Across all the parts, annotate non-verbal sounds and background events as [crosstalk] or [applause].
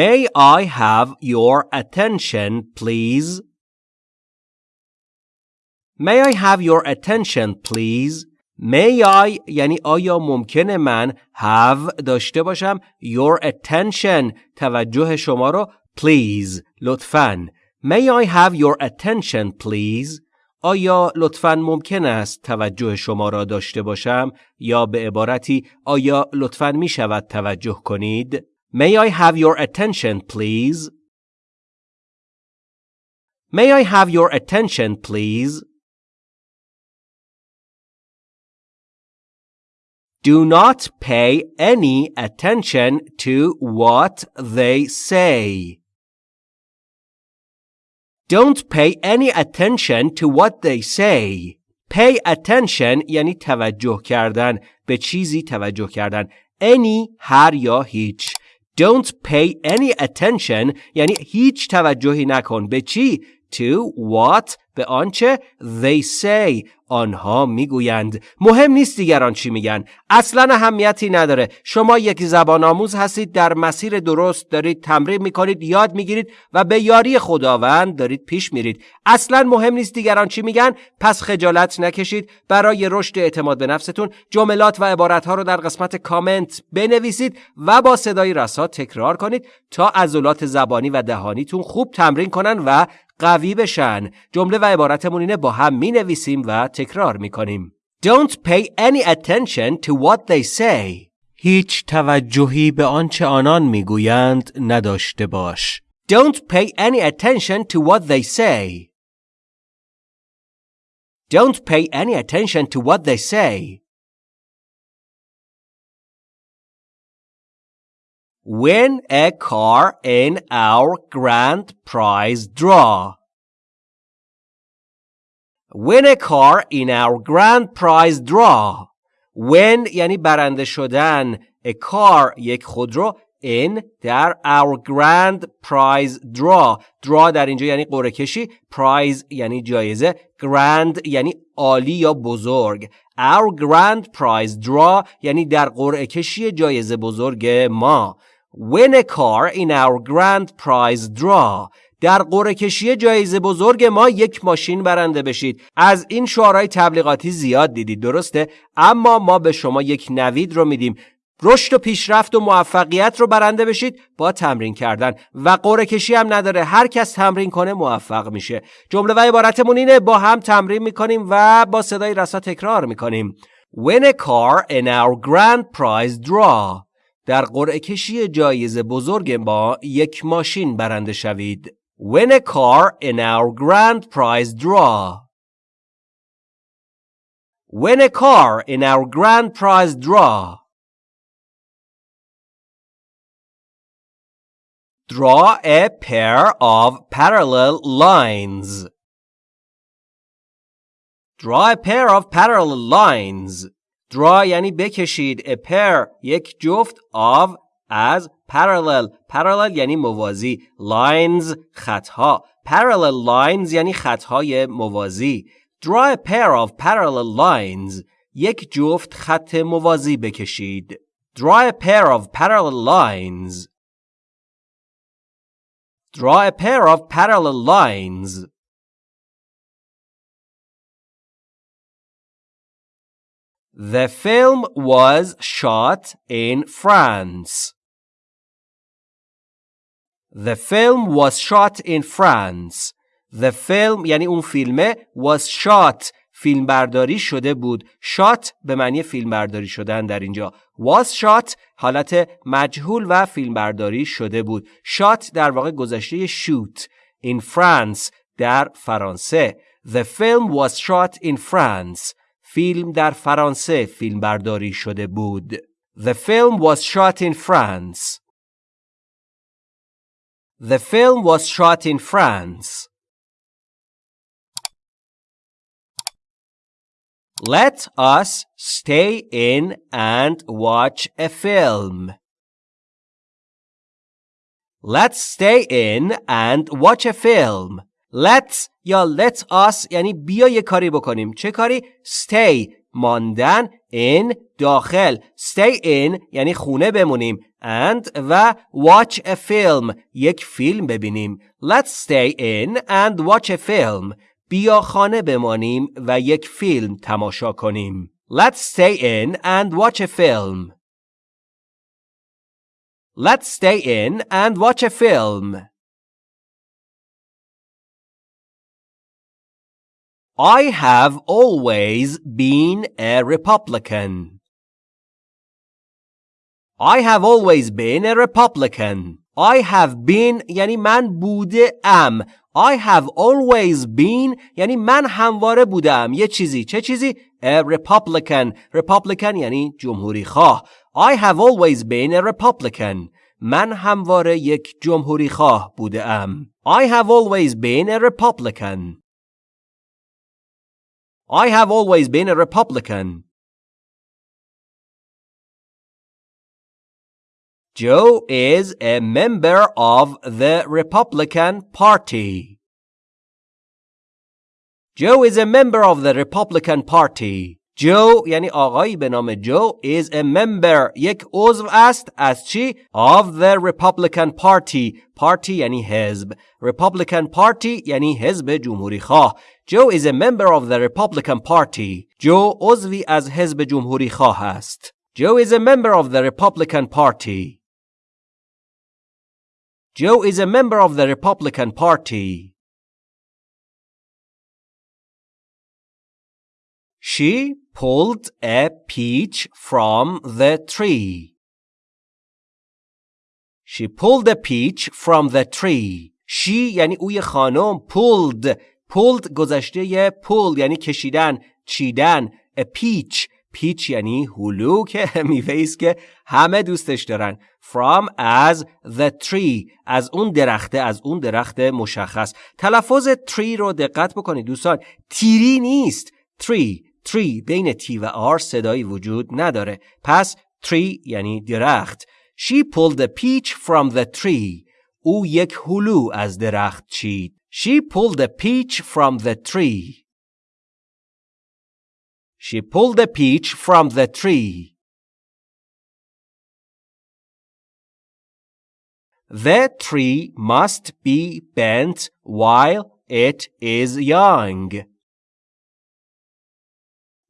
May I have your attention please? May I have your attention please? May I یعنی آیا ممکنه من have داشته باشم your attention توجه شما رو please لطفاً May I have your attention please آیا لطفاً ممکن است توجه شما را داشته باشم یا به عبارتی آیا لطفاً می شود توجه کنید May I have your attention please May I have your attention please Do not pay any attention to what they say. Don't pay any attention to what they say. Pay attention یعنی توجه کردن به چیزی توجه کردن any هر یا هیچ Don't pay any attention. یعنی هیچ توجهی نکن. به چی؟ To what به آنچه they say آنها می‌گویند. مهم نیست دیگران چی میگن. اصلا اهمیتی نداره. شما یک زبان آموز هستید در مسیر درست دارید تمرین می‌کنید یاد می‌گیرید و به یاری خداوند دارید پیش میرید. اصلا مهم نیست دیگران چی میگن. پس خجالت نکشید. برای رشد اعتماد به نفستون جملات و عبارتها رو در قسمت کامنت بنویسید و با صدای رسا تکرار کنید تا عضلات زبانی و دهانیتون خوب تمرین کنن و قوی بشن جمله و عبارتمون اینه با هم می نویسیم و تکرار می کنیم Don't pay any attention to what they say هیچ توجهی به آنچه آنان می‌گویند نداشته باش Don't pay any attention to what they say Don't pay any attention to what they say Win a car in our grand prize draw. Win a car in our grand prize draw. Win یعنی برنده شدن. A car یک خودرو in در our grand prize draw draw در اینجا یعنی قرعه کشی prize یعنی جایزه grand یعنی عالی یا بزرگ our grand prize draw یعنی در قرعه کشی جایزه بزرگ ما win a car in our grand prize draw در قرعه کشی جایزه بزرگ ما یک ماشین برنده بشید. از این شعارهای تبلیغاتی زیاد دیدید درسته؟ اما ما به شما یک نوید رو میدیم. رشد و پیشرفت و موفقیت رو برنده بشید. با تمرین کردن. و قرعه کشی هم نداره. هر کس تمرین کنه موفق میشه. جمله و عبارتمون اینه با هم تمرین می‌کنیم و با صدای رسا تکرار می‌کنیم. Win a car in our grand prize draw در قرعه کشی جایزه بزرگ ما یک ماشین برنده شوید. Win a car in our grand prize draw. Win a car in our grand prize draw. Draw a pair of parallel lines. Draw a pair of parallel lines. Draw یعنی بکشید a pair یک جفت of از parallel parallel یعنی موازی lines خطها parallel lines یعنی خطهای موازی draw a pair of parallel lines یک جفت خط موازی بکشید draw a pair of parallel lines draw a pair of parallel lines The film was shot in France. The film was shot in France. The film یعنی اون فیلمه was shot فیلم برداری شده بود. shot به معنی فیلم برداری شدن در اینجا. was shot حالت مجهول و فیلم برداری شده بود. shot در واقع گذشته shoot. in France در فرانسه. The film was shot in France. فیلم در فرانسه فیلم برداری شده بود. The film was shot in France. The film was shot in France. Let us stay in and watch a film. Let's stay in and watch a film. Let's یا let us یعنی بیا یه کاری بکنیم چه کاری stay ماندن in داخل stay in یعنی خونه بمونیم and و watch a film یک فیلم ببینیم let's stay in and watch a film بیا خانه بمانیم و یک فیلم تماشا کنیم let's stay in and watch a film let's stay in and watch a film I have always been a Republican. I have always been a Republican. I have been یعنی من بوده ام. I have always been یعنی من همواره بودم. یه چیزی. چه چیزی؟ A Republican. Republican یعنی جمهوری خواه. I have always been a Republican. من همواره یک جمهوری خواه بوده ام. I have always been a Republican. I have always been a Republican. Joe is a member of the Republican Party. Joe is a member of the Republican Party. جو یعنی آقایی به نام جو is a member یک عضو است از چی؟ of the Republican Party Party یعنی حزب Republican Party یعنی حزب جمهوری خواه جو is a member of the Republican Party جو عضوی از حزب جمهوری خواه است Joe is a member of the Republican Party Joe is a member of the Republican Party She pulled a peach from the tree. She pulled a peach from the tree. She یعنی اوی خانم pulled pulled گذشته ی pull یعنی کشیدن چیدن a peach. پیچ یعنی هلو که [laughs] میوه که همه دوستش دارن. From as the tree. از اون درخته از اون درخت مشخص. تلفظ tree رو دقت بکنید دوستان. تیری نیست. Tree. Tree بین تی و آر صدایی وجود نداره پس tree یعنی درخت She pulled a peach from the tree او یک هلو از درخت چید She pulled a peach from the tree She pulled a peach from the tree The tree must be bent while it is young.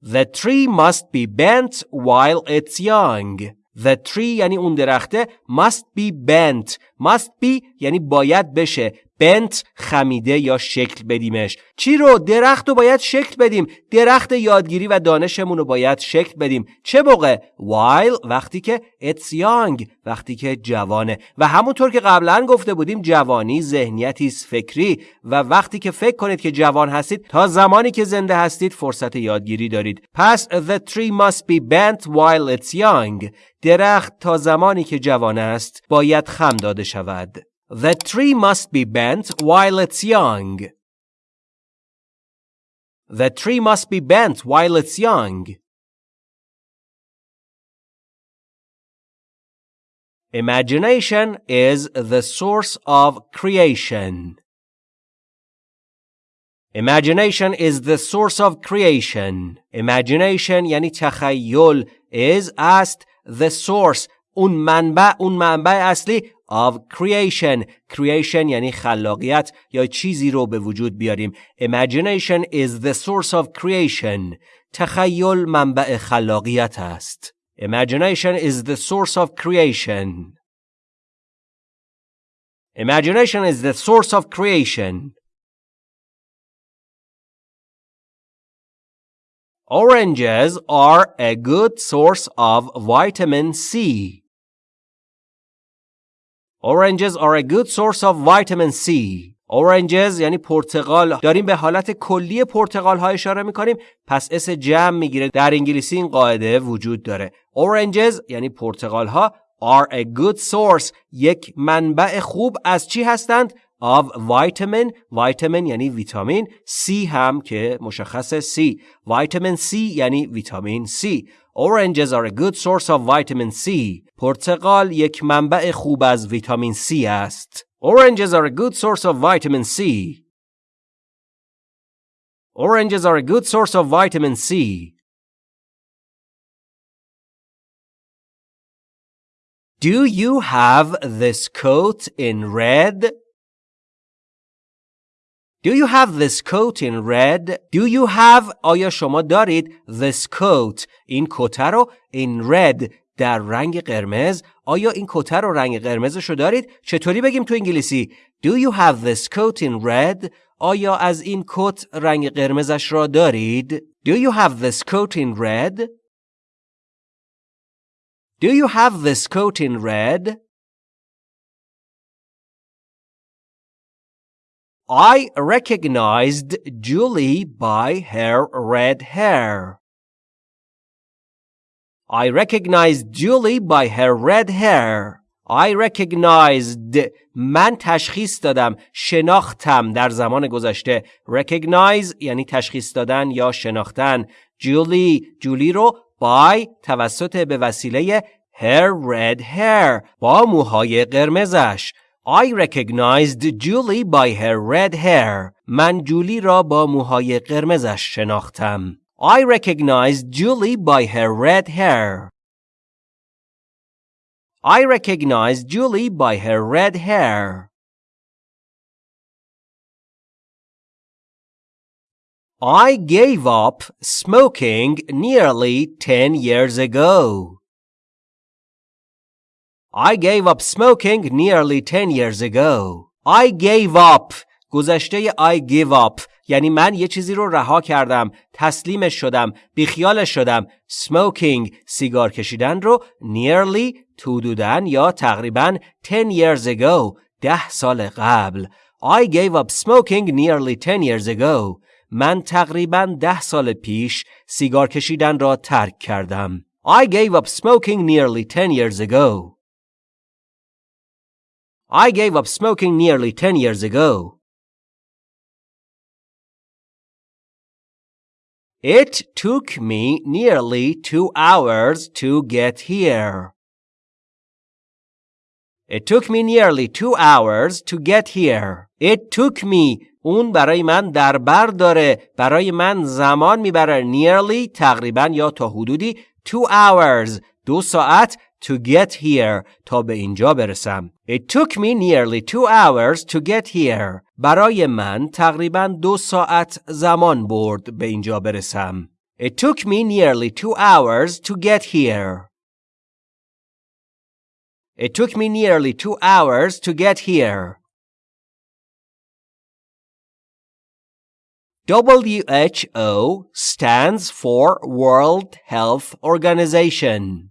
The tree must be bent while it's young. The tree یعنی اون درخته must be bent. must be یعنی باید بشه. bent خمیده یا شکل بدیمش. چی رو؟ درخت رو باید شکل بدیم. درخت یادگیری و دانشمون رو باید شکل بدیم. چه موقع؟ While وقتی که it's young وقتی که جوانه. و همونطور که قبلا گفته بودیم جوانی ذهنیتی فکری. و وقتی که فکر کنید که جوان هستید تا زمانی که زنده هستید فرصت یادگیری دارید. پس the tree must be bent while it's young. درخت تا زمانی که جوان است باید خم داده شود The tree must be bent while it's young. The tree must be bent while it's young. Imagination is the source of creation. Imagination is the source of creation. Imagination یعنی تخیل is است the source اون منبع اون منبع اصلی of creation creation یعنی خلاقیت یا چیزی رو به وجود بیاریم imagination is the source of creation تخیل منبع خلاقیت است imagination is the source of creation imagination is the source of creation Oranges are a good source of vitamin C. Oranges are a good source of vitamin C. Oranges یعنی پرتقال. داریم به حالت کلی پرتقال ها اشاره می‌کنیم. پس اس جمع می‌گیره. در انگلیسی این قاعده وجود داره. Oranges یعنی پرتقال ها are a good source. یک منبع خوب از چی هستند؟ Of vitamin. Vitamin یعنی ویتامین. C هم که مشخص C. Vitamin C یعنی ویتامین C. Oranges are a good source of vitamin C. پرتقال یک منبع خوب از ویتامین C است. Oranges are a good source of vitamin C. Oranges are a good source of vitamin C. Do you have this coat in red? Do you have this coat in red? Do you have آیا شما دارید this coat این کت رو in red در رنگ قرمز آیا این کت رو رنگ قرمزش رو دارید چطوری بگیم تو انگلیسی Do you have this coat in red آیا از این کت رنگ قرمزش را دارید Do you have this coat in red Do you have this coat in red? I recognized Julie by her red hair. I recognized Julie by her red hair. I recognized من تشخیص دادم شناختم در زمان گذشته recognize یعنی تشخیص دادن یا شناختن جولی جولی رو by توسط به وسیله her red hair با موهای قرمزش I recognized Julie by her red hair. من جولی را با موهای قرمزش شناختم. I recognized Julie by her red hair. I recognized Julie by her red hair. I gave up smoking nearly 10 years ago. I gave up smoking nearly 10 years ago. I gave up گذشته I give up یعنی من یه چیزی رو رها کردم تسلیمش شدم بیخیالش شدم smoking سیگار کشیدن رو nearly حدودن یا تقریبا 10 years ago ده سال قبل I gave up smoking nearly 10 years ago من تقریبا ده سال پیش سیگار کشیدن را ترک کردم I gave up smoking nearly 10 years ago I gave up smoking nearly 10 years ago. It took me nearly two hours to get here. It took me nearly two hours to get here. It took me اون برای من در بر داره برای من زمان میبره nearly تقریبا یا تا حدودی two hours دو ساعت to get here تا به اینجا برسم. It took me nearly two hours to get here. برای من تقریبا دو ساعت زمان برد به اینجا برسم. It took me nearly two hours to get here. It took me nearly two hours to get here. WHO stands for World Health Organization.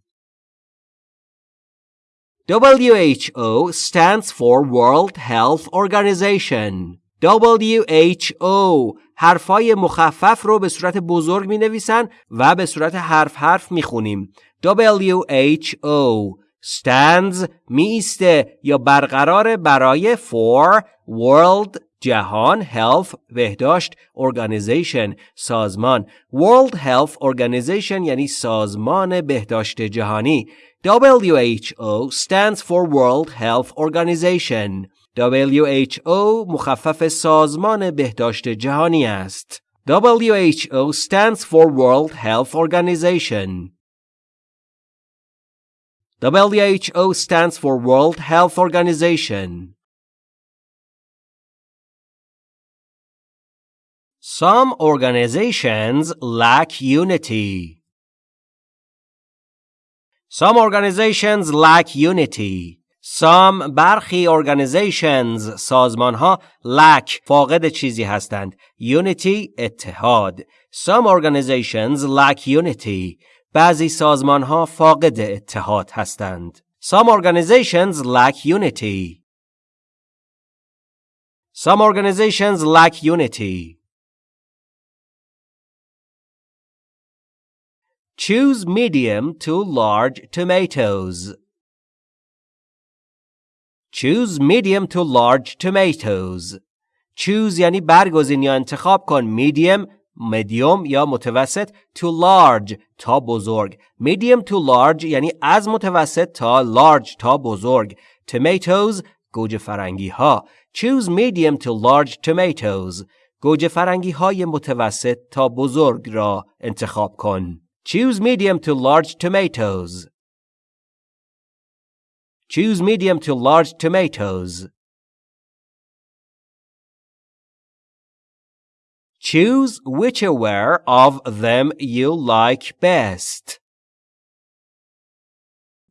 WHO stands for World Health Organization. WHO حرفای مخفف رو به صورت بزرگ می نویسن و به صورت حرف حرف می خونیم. WHO stands می ایسته یا برقرار برای for World جهان Health بهداشت Organization سازمان World Health Organization یعنی سازمان بهداشت جهانی WHO stands for World Health Organization. WHO مخفف سازمان بهداشت جهانی است. WHO stands for World Health Organization. WHO stands for World Health Organization. Some organizations lack unity. Some organizations lack unity. Some برخی organizations سازمان ها lack فاقد چیزی هستند. Unity اتحاد. Some organizations lack unity. بعضی سازمان ها فاقد اتحاد هستند. Some organizations lack unity. Some organizations lack unity. Choose medium to large tomatoes. Choose medium to large tomatoes. Choose یعنی برگزین یا انتخاب کن. Medium medium یا متوسط to large تا بزرگ. Medium to large یعنی از متوسط تا large تا بزرگ. Tomatoes گوجه فرنگی ها. Choose medium to large tomatoes. گوجه فرنگی های متوسط تا بزرگ را انتخاب کن. Choose medium to large tomatoes. Choose medium to large tomatoes. Choose whichever of them you like best.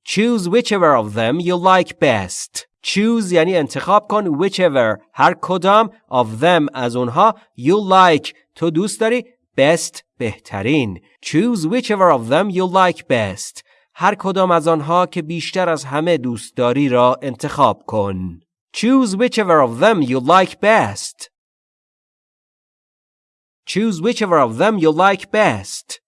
Choose whichever of them you like best. Choose یعنی انتخاب کن whichever هر کدام of them از اونها you like تو دوست داری best بهترین Choose whichever of them you like best هر کدام از آنها که بیشتر از همه دوست داری را انتخاب کن Choose whichever of them you like best Choose whichever of them you like best